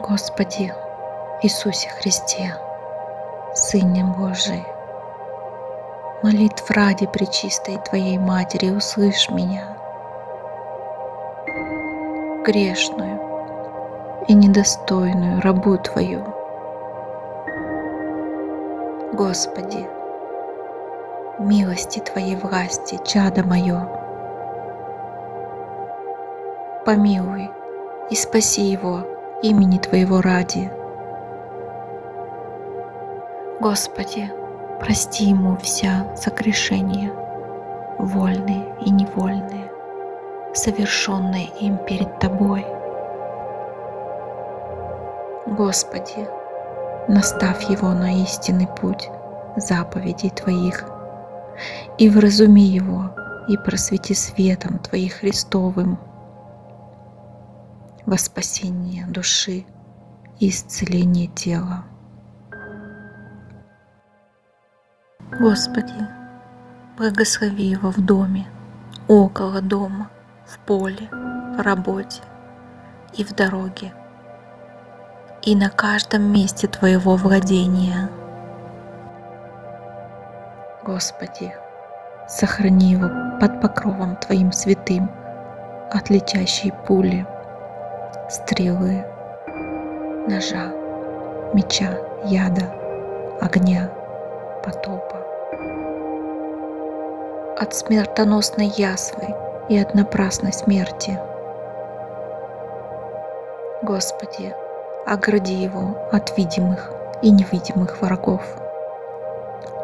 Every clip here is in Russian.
Господи Иисусе Христе, Сыне Божий, молитв ради Пречистой Твоей Матери, услышь меня, грешную и недостойную рабу Твою. Господи, милости Твоей власти, чадо мое, помилуй и спаси его имени Твоего ради. Господи, прости ему вся согрешения, вольные и невольные, совершенные им перед Тобой. Господи, наставь его на истинный путь заповедей Твоих и вразуми его и просвети светом Твоих Христовым во спасение души и исцеление тела. Господи, благослови его в доме, около дома, в поле, в работе и в дороге, и на каждом месте Твоего владения. Господи, сохрани его под покровом Твоим святым от летящей пули, стрелы, ножа, меча, яда, огня, потопа от смертоносной язвы и от напрасной смерти. Господи, огради его от видимых и невидимых врагов,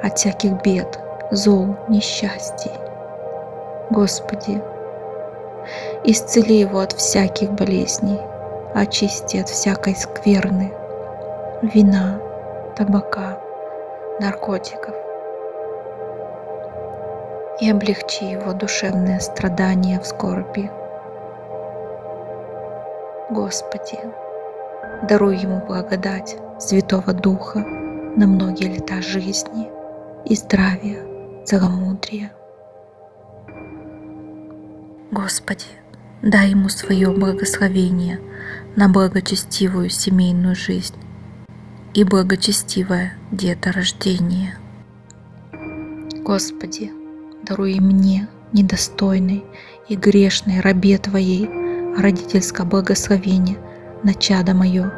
от всяких бед, зол, несчастий. Господи, исцели его от всяких болезней, очисти от всякой скверны, вина, табака, наркотиков, и облегчи его душевные страдания в скорби. Господи, даруй ему благодать Святого Духа на многие лета жизни и здравия, целомудрия. Господи, дай ему свое благословение на благочестивую семейную жизнь и благочестивое деторождение. Господи, даруй мне, недостойной и грешной рабе Твоей, родительское благословение на чадо мое,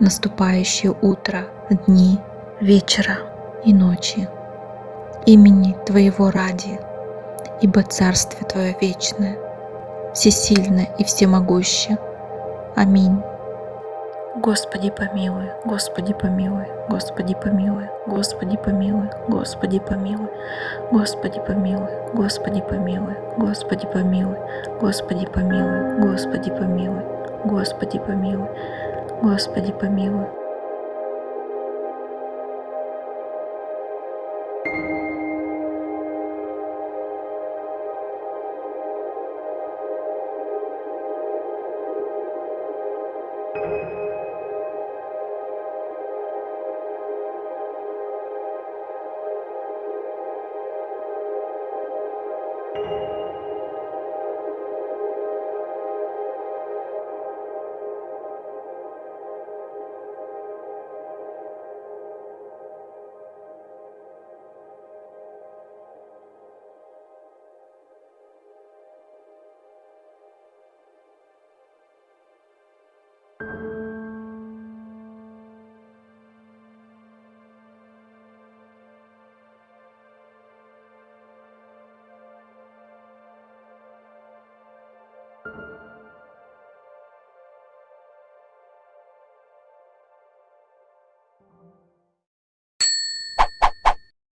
наступающее утро, дни, вечера и ночи, имени Твоего ради, ибо Царствие Твое вечное, всесильное и всемогущее. Аминь. Господи помилуй, Господи помилуй, Господи помилуй, Господи помилуй, Господи помилуй, Господи помилуй, Господи помилуй, Господи помилуй, Господи помилуй, Господи помилуй, Господи помилуй, Господи помилуй.